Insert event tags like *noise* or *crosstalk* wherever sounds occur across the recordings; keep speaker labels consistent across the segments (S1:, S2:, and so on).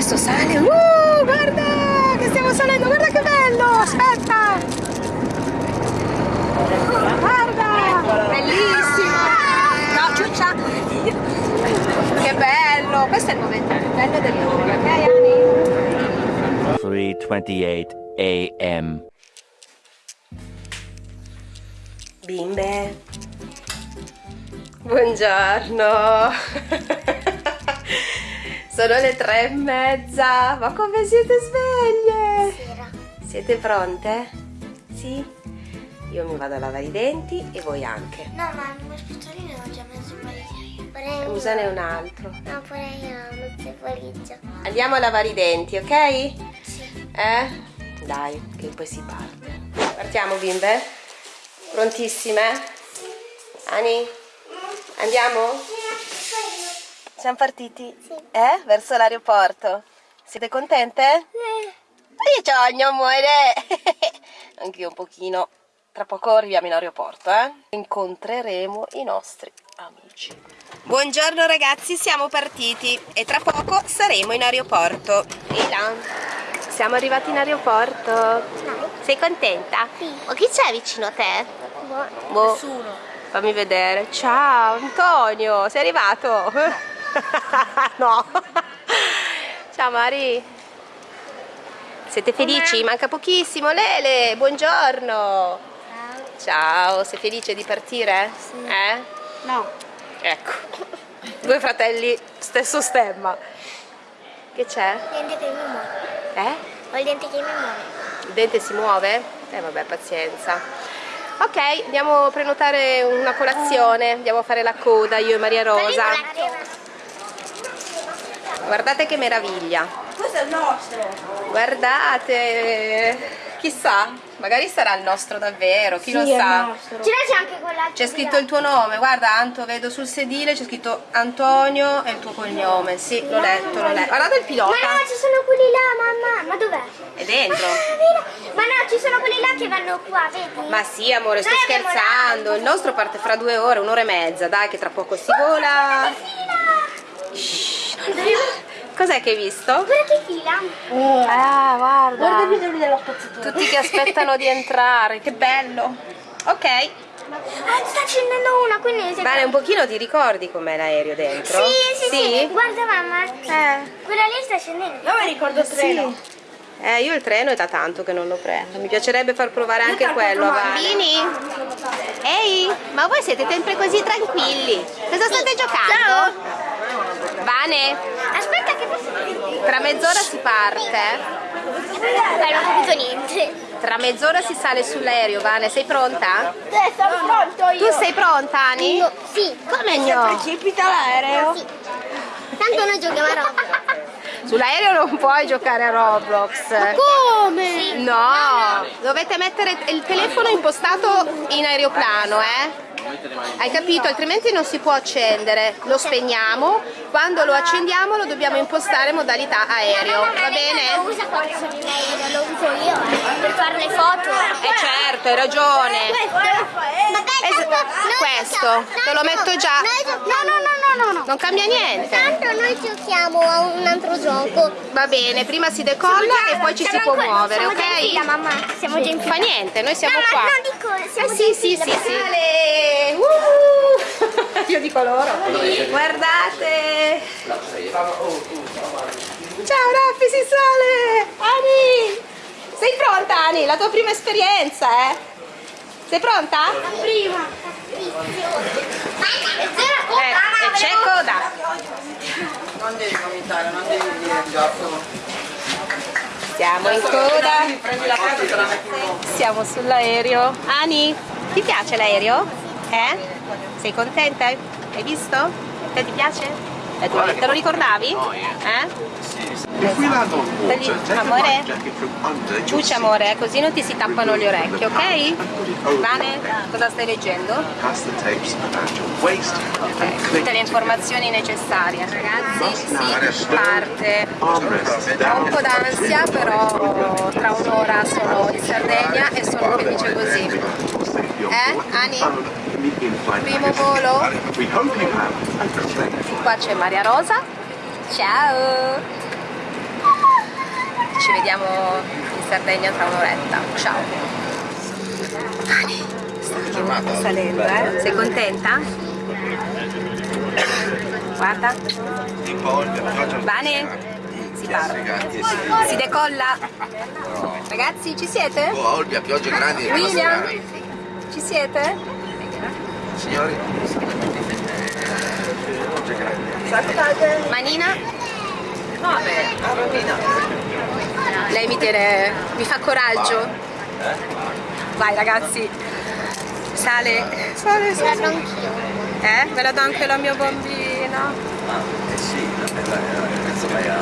S1: Adesso sale. Uh, guarda che stiamo salendo, guarda che bello! Aspetta! Guarda! Bellissimo! No, ciuccia! Che bello! Questo è il momento più bello del mondo, ok Ani?
S2: 3:28 a.m.
S1: Bimbe, buongiorno. *laughs* Sono le tre e mezza, ma come siete sveglie?
S3: Sera.
S1: Siete pronte? Sì? Io mi vado a lavare i denti e voi anche.
S3: No, ma il mio spicciolino ho già messo il valigia.
S1: Usane un altro.
S3: No, pure io messo il valigia.
S1: Andiamo a lavare i denti, ok?
S3: Sì.
S1: Eh? Dai, che poi si parte. Partiamo bimbe? Prontissime? Ani? Andiamo? Siamo partiti?
S3: Sì.
S1: Eh? Verso l'aeroporto. Siete contente? Io c'ho amore! *laughs* Anch'io un pochino. Tra poco arriviamo in aeroporto, eh? Incontreremo i nostri amici. Buongiorno ragazzi, siamo partiti e tra poco saremo in aeroporto. Là, siamo arrivati in aeroporto. Sei contenta?
S3: Sì.
S1: Ma chi c'è vicino a te?
S3: Boh.
S1: Boh. Fammi vedere. Ciao Antonio, sei arrivato? *laughs* no. Ciao Mari. Siete felici? Manca pochissimo. Lele, buongiorno. Ciao, sei felice di partire?
S3: Sì.
S1: Eh?
S3: No.
S1: Ecco. *laughs* Due fratelli, stesso stemma. Che c'è?
S3: Il dente che mi muove.
S1: Eh?
S3: Ho il dente che mi muove.
S1: Il dente si muove? Eh vabbè, pazienza. Ok, andiamo a prenotare una colazione, andiamo a fare la coda io e Maria Rosa. Guardate che meraviglia.
S3: Questo è il nostro.
S1: Guardate, chissà, magari sarà il nostro davvero, chi lo sa.
S3: C'è anche quella.
S1: C'è scritto il tuo nome, guarda Anto, vedo sul sedile, c'è scritto Antonio e il tuo cognome. Sì, l'ho letto, l'ho letto. Guardate il
S3: Ma
S1: pilota,
S3: no, ci sono quelli là, mamma. Ma dov'è?
S1: è dentro.
S3: Ah? Ma no, ci sono quelli là che vanno qua, vedi?
S1: Ma sì, amore, sto
S3: Noi
S1: scherzando. Il nostro parte fra due ore, un'ora e mezza. Dai, che tra poco si vola.
S3: Guarda
S1: Cos'è che hai visto?
S3: che fila.
S1: Ah, guarda.
S3: Guarda il video dello spazzatura.
S1: Tutti che aspettano di entrare. Che bello. Ok.
S3: Ah, sta accendendo una, quindi...
S1: Vale, un pochino ti ricordi com'è l'aereo dentro?
S3: Sì, sì, sì, Guarda mamma.
S1: Eh.
S3: Quella lì sta scendendo. Io mi ricordo il
S1: Sì. Eh, io il treno è da tanto che non lo prendo. Mi piacerebbe far provare anche quello a. Bambini? Ehi, ma voi siete sempre così tranquilli. Cosa state giocando? Vane,
S3: Aspetta che posso...
S1: tra mezz'ora si parte.
S3: Dai, non ho capito niente.
S1: Tra mezz'ora si sale sull'aereo, Vane. Sei pronta?
S3: Eh, sono pronto
S1: Tu sei pronta, Ani?
S3: No, sì.
S1: Come no?
S3: precipita l'aereo? Sì. Tanto noi giochiamo a Roblox.
S1: Sull'aereo non puoi giocare a Roblox.
S3: Come?
S1: No, dovete mettere il telefono impostato in aeroplano, eh? Hai capito? Altrimenti non si può accendere. Lo spegniamo, quando lo accendiamo lo dobbiamo impostare modalità aereo, va
S3: Lo
S1: bene?
S3: usa sono in aereo, lo uso io per fare le foto.
S1: Eh certo, hai ragione. Es- questo, te lo metto già.
S3: No, no, no, no, no.
S1: Non cambia niente.
S3: Tanto noi giochiamo a un altro gioco.
S1: Va bene, prima si decolla e poi ci si può muovere,
S3: in fila,
S1: ok?
S3: mamma. Siamo già in
S1: Fa
S3: fila.
S1: niente, noi siamo
S3: no,
S1: qua.
S3: non dico, siamo
S1: Eh
S3: già
S1: sì,
S3: in
S1: sì,
S3: fila.
S1: sì, sì. Uh! *laughs* Io dico loro. Guardate. Ciao Raffi, si sale. Ani. Sei pronta Ani? La tua prima esperienza, eh? Sei pronta?
S3: Prima.
S1: Eh, e c'è coda.
S4: Non devi cominciare, non devi dire gioco.
S1: Siamo in coda.
S4: La la.
S1: Siamo sull'aereo. Ani, ti piace l'aereo? Eh? Sei contenta? Hai visto? Te ti piace? Eh, tu- te lo ricordavi? Eh?
S5: A
S1: amore?
S5: seat.
S1: amore, così non ti si tappano le orecchie, ok?
S5: It over
S1: Vane, cosa stai leggendo?
S5: Click
S1: Tutte le informazioni necessarie. Ragazzi, si parte. Ho un po' d'ansia, però tra un'ora sono in Sardegna e sono felice così. Eh, Ani? Primo volo?
S5: Great
S1: Qua c'è Maria Rosa. Ciao! vediamo in Sardegna tra un'oretta. Ciao! Ani, sto salendo, eh? Sei contenta? Guarda. Bene? Si parte. Si decolla? Ragazzi, ci siete?
S5: Oh, Olbia, piogge grandi.
S1: William? Ci siete?
S5: Signori,
S1: Manina? Vabbè, Lei mi tiene, mi fa coraggio. Vai ragazzi. Sale, sale, sale.
S3: anch'io.
S1: Eh? Ve la do anche la mia bambina.
S5: eh sì, penso lei ha...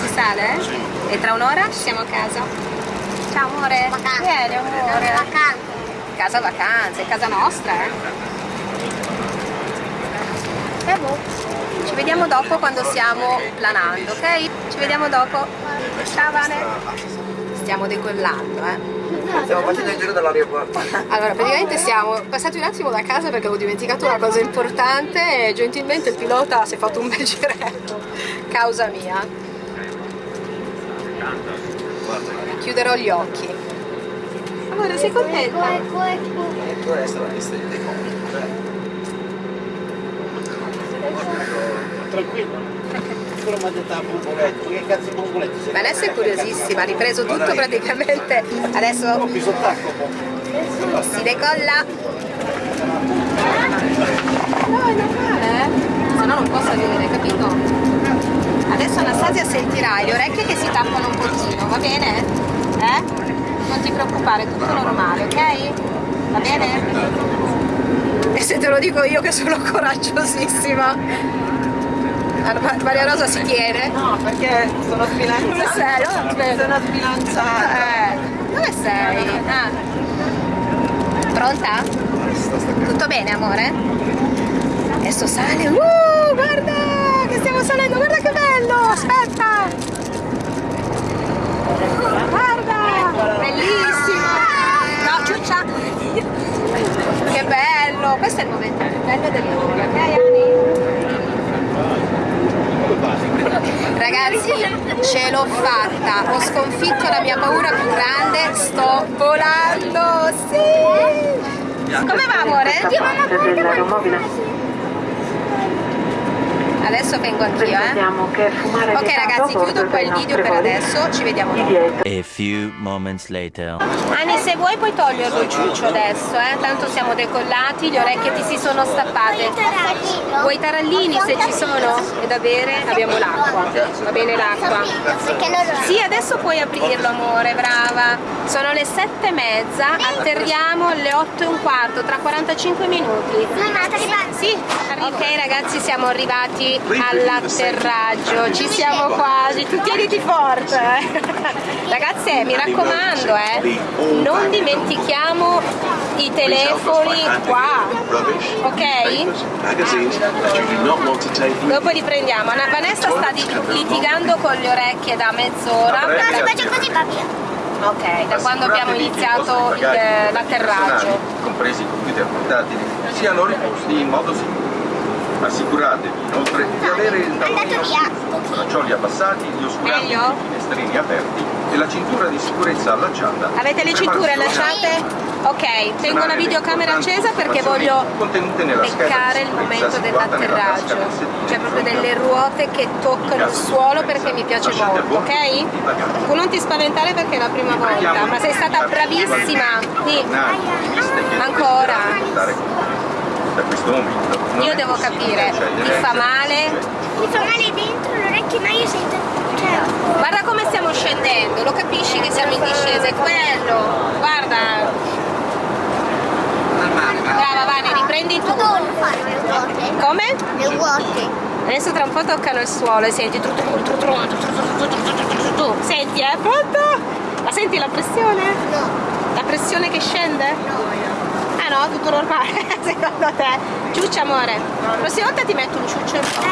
S1: Si sale? eh? E tra un'ora siamo a casa. Amore.
S3: Vacanze.
S1: Vieni amore.
S3: Vacanze.
S1: Casa vacanze, casa nostra, eh. E boh. Ci vediamo dopo quando stiamo planando, ok? Ci vediamo dopo. Ciao Vane. Stiamo decollando, eh.
S4: Stiamo facendo il giro dell'aeroporto. *laughs*
S1: Allora, praticamente siamo passati un attimo da casa perché avevo dimenticato una cosa importante e gentilmente il pilota si è fatto un bel giretto, causa mia. Chiuderò gli occhi. Amore, sei contenta?
S3: Ecco, ecco.
S5: Tu resta la lista di decolli.
S6: Tranquillo. Quello mi ha detto a Bomboletto, che cazzo Bomboletto? sei?
S1: Vanessa è curiosissima, ha ripreso tutto praticamente. Adesso si decolla. No, è normale, eh? Se no non posso vedere, capito? Adesso Anastasia sentirai le orecchie che si tappano un pochino, va bene? Eh? Non ti preoccupare, è tutto normale, ok? Va bene? E se te lo dico io che sono coraggiosissima. Maria Rosa si tiene.
S4: No, perché sono
S1: Dove
S4: sbilanciata.
S1: sei? Oh.
S4: Sono sbilanciata.
S1: Eh, dove sei? Ah. Pronta? Tutto bene, amore? Adesso sale. Uh, guarda che stiamo salendo, guarda che bello! Aspetta! Guarda! Bellissimo! No, ciuccia! Che bello! Questo è il momento più bello del mondo, ok Ani? Ragazzi, ce l'ho fatta, ho sconfitto la mia paura più grande, sto volando, sì! Come va amore? Adesso vengo anch'io, eh? Ok ragazzi, chiudo qua il video per adesso, ci vediamo dopo.
S2: A few moments later.
S1: Ani, se vuoi puoi toglierlo il ciuccio adesso, eh? Tanto siamo decollati, le orecchie ti si sono stappate. Vuoi i tarallini se ci sono? E da bere? Abbiamo l'acqua. Va bene l'acqua? Sì, adesso puoi aprirlo amore, brava. Sono le sette e mezza, atterriamo alle otto e un quarto, tra 45 minuti. Sì, ok ragazzi siamo arrivati all'atterraggio, ci siamo quasi, tu tieniti forte. eh. Ragazze mi raccomando eh, non dimentichiamo i telefoni qua, ok? Dopo li prendiamo. Anna Vanessa sta litigando con le orecchie da mezz'ora.
S3: No, se faccio così va via.
S1: Ok, da quando abbiamo iniziato l'atterraggio.
S7: compresi i computer portatili, siano riposti in modo sicuro. Assicuratevi inoltre di avere il tavolino braccioli abbassati, gli oscuranti
S1: Meglio?
S7: e i finestrini aperti e la cintura di sicurezza allacciata.
S1: Avete le cinture allacciate? Ok, tengo la videocamera accesa perché voglio beccare il momento dell'atterraggio. Cioè proprio delle ruote che toccano il suolo perché mi piace molto, ok? Tu non ti spaventare perché è la prima volta, ma sei stata bravissima. Sì. Ancora
S7: da questo momento.
S1: Io devo capire, mi fa male?
S3: Mi fa male dentro l'orecchio, ma io sento... Cioè...
S1: Guarda come stiamo scendendo, lo capisci che siamo in discesa, è quello, guarda. Brava Vane, riprendi tu. Come?
S3: Le ruote.
S1: Adesso tra un po' toccano il suolo e senti Senti, eh? Pronto? Ma senti la pressione?
S3: No.
S1: La pressione che scende? No. Ah no, tutto normale, *laughs* secondo te? Ciuccia amore, la prossima volta ti metto un ciuccio in bocca.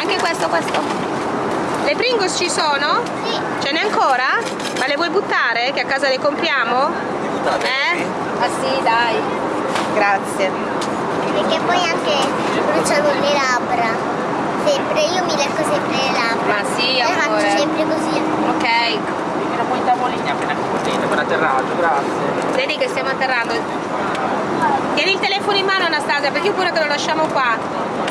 S1: Anche questo, questo. Le Pringles ci sono?
S3: Sì.
S1: Ce n'è ancora? Ma le vuoi buttare? Che a casa le compriamo? Eh? Ah sì, dai. Grazie.
S3: Perché poi anche bruciano le labbra. Sempre, io mi lecco sempre le
S1: Ma sì,
S3: Io faccio
S1: amore.
S3: sempre così.
S1: Ok,
S6: Tieni un po' i tavolini appena così, per atterraggio, grazie.
S1: vedi che stiamo atterrando. Tieni il telefono in mano Anastasia perché pure che lo lasciamo qua.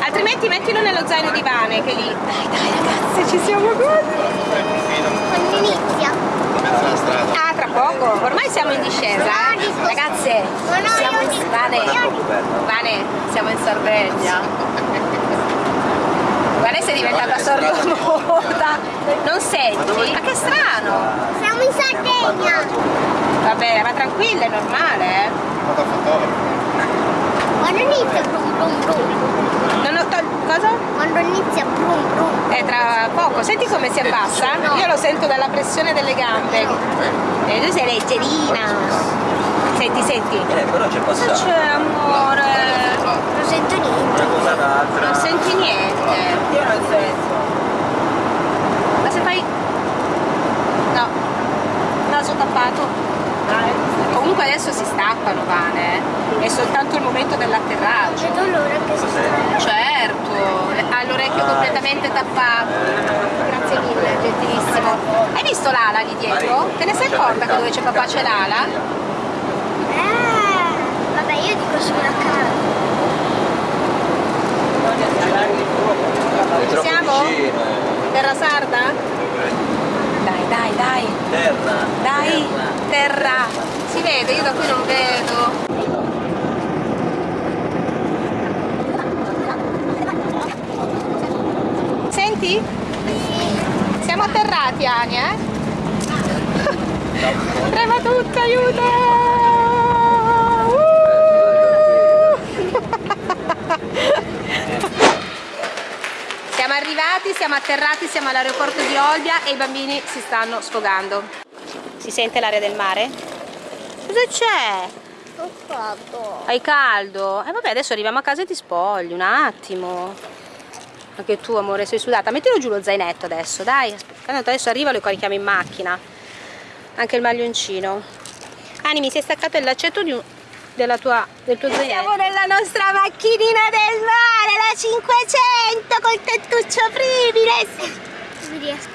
S1: Altrimenti mettilo nello zaino di Vane che lì. Dai dai ragazze, ci siamo quasi.
S3: Quando inizia.
S1: Ah, tra poco. Ormai siamo in discesa. eh. Ragazze, siamo in Vane. Vane, siamo in Sardegna. *laughs* Vane sei diventata sordomuta. Non senti? Ma che strano.
S3: Siamo in Sardegna.
S1: Vabbè, ma tranquilla, è normale, eh.
S3: Quando inizia brum brum brum.
S1: Non ho tol- cosa?
S3: Quando inizia brum brum.
S1: È tra poco, senti come si abbassa? Io lo sento dalla pressione delle gambe. E tu sei leggerina. Senti, senti.
S6: Eh, però c'è
S1: Cosa
S6: passato.
S1: c'è, amore?
S3: Non sento niente.
S6: Una cosa d'altra.
S1: Non senti niente.
S6: Io non sento.
S1: Ma se fai... No. Naso tappato. Comunque adesso si stappano, Vane. È soltanto il momento dell'atterraggio.
S3: Vedo l'ora che si sta.
S1: Certo, ha l'orecchio completamente tappato. Grazie mille, gentilissimo. Hai visto l'ala lì dietro? Te ne sei accorta che dove c'è papà c'è l'ala?
S3: Eh, sulla casa.
S1: Siamo?
S5: vicino.
S1: Terra sarda? Dai, dai, dai,
S6: Terra.
S1: dai, terra. Si vede, io da qui non vedo. Senti? Siamo atterrati, Ani, eh? *laughs* Trema tutto, aiuto! Uh! Siamo arrivati, siamo atterrati, siamo all'aeroporto di Olbia e i bambini si stanno sfogando. Si sente l'aria del mare? Cosa c'è?
S3: Ho fatto.
S1: Hai caldo? E vabbè, adesso arriviamo a casa e ti spogli, un attimo. Anche tu, amore, sei sudata. Mettilo giù lo zainetto adesso, dai. Aspetta, tanto adesso arriva lo carichiamo in macchina. Anche il maglioncino. Ani, mi si è staccato il laccetto di un- tua, del tuo zainetto. Siamo nella nostra macchinina del mare, la 500 col tettuccio
S3: riesco.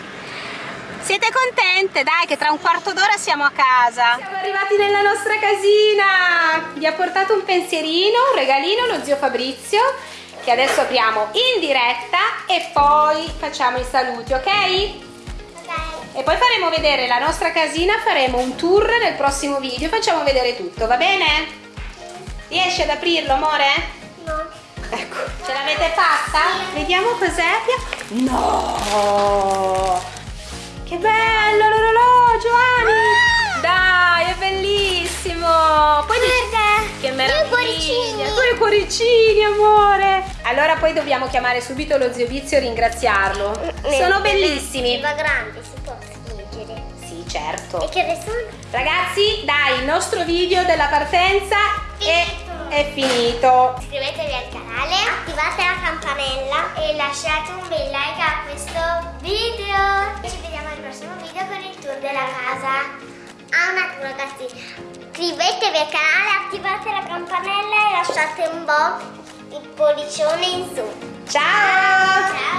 S1: Siete contente? Dai, che tra un quarto d'ora siamo a casa. Siamo arrivati nella nostra casina. Vi ha portato un pensierino, un regalino, lo zio Fabrizio, che adesso apriamo in diretta e poi facciamo i saluti, ok? E poi faremo vedere la nostra casina, faremo un tour nel prossimo video, facciamo vedere tutto, va bene? Riesci ad aprirlo, amore?
S3: No.
S1: Ecco, ce l'avete fatta? Vediamo cos'è. No! Che bello l'orologio, Ani! Dai, è bellissimo! Poi
S3: Guarda,
S1: che
S3: due
S1: meraviglia!
S3: cuoricini.
S1: Due cuoricini, amore! Allora poi dobbiamo chiamare subito lo zio Vizio e ringraziarlo. Sono bellissimi.
S3: Va grande, si può leggere.
S1: Sì, certo.
S3: E che ne sono?
S1: Ragazzi, dai, il nostro video della partenza è, è finito.
S3: Iscrivetevi al canale, attivate la campanella e lasciate un bel like a questo video. Ci vediamo al prossimo video con il tour della casa. Ah, un attimo ragazzi, iscrivetevi al canale, attivate la campanella e lasciate un po' il pollicione in su.
S1: Ciao!